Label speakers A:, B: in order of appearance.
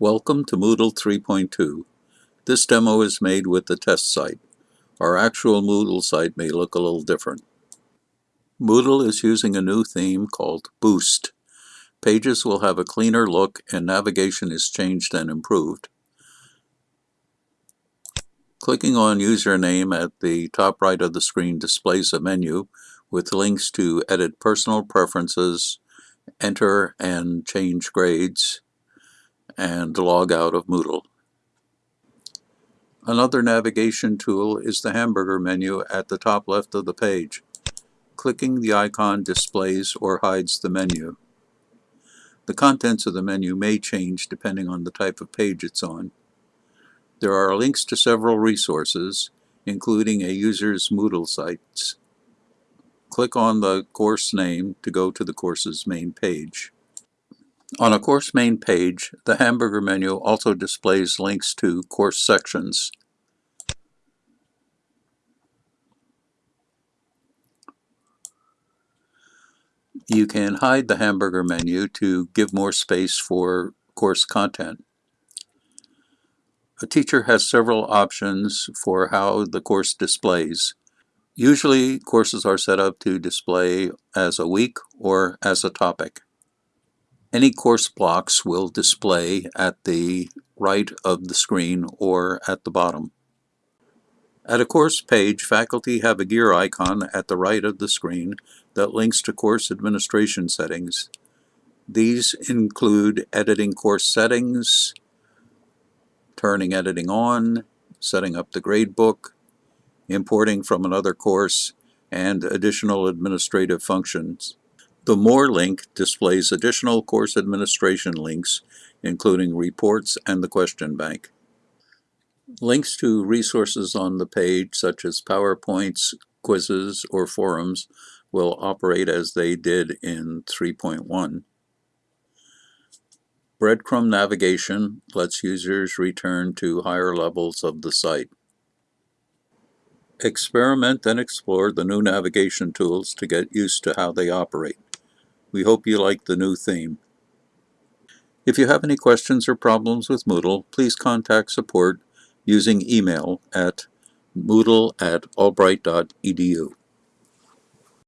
A: Welcome to Moodle 3.2. This demo is made with the test site. Our actual Moodle site may look a little different. Moodle is using a new theme called Boost. Pages will have a cleaner look and navigation is changed and improved. Clicking on username at the top right of the screen displays a menu with links to edit personal preferences, enter and change grades, and log out of Moodle. Another navigation tool is the hamburger menu at the top left of the page. Clicking the icon displays or hides the menu. The contents of the menu may change depending on the type of page it's on. There are links to several resources, including a user's Moodle sites. Click on the course name to go to the course's main page. On a course main page, the hamburger menu also displays links to course sections. You can hide the hamburger menu to give more space for course content. A teacher has several options for how the course displays. Usually courses are set up to display as a week or as a topic. Any course blocks will display at the right of the screen or at the bottom. At a course page, faculty have a gear icon at the right of the screen that links to course administration settings. These include editing course settings, turning editing on, setting up the gradebook, importing from another course, and additional administrative functions. The More link displays additional course administration links, including reports and the question bank. Links to resources on the page, such as PowerPoints, quizzes, or forums, will operate as they did in 3.1. Breadcrumb navigation lets users return to higher levels of the site. Experiment and explore the new navigation tools to get used to how they operate. We hope you like the new theme. If you have any questions or problems with Moodle, please contact support using email at moodle at albright.edu.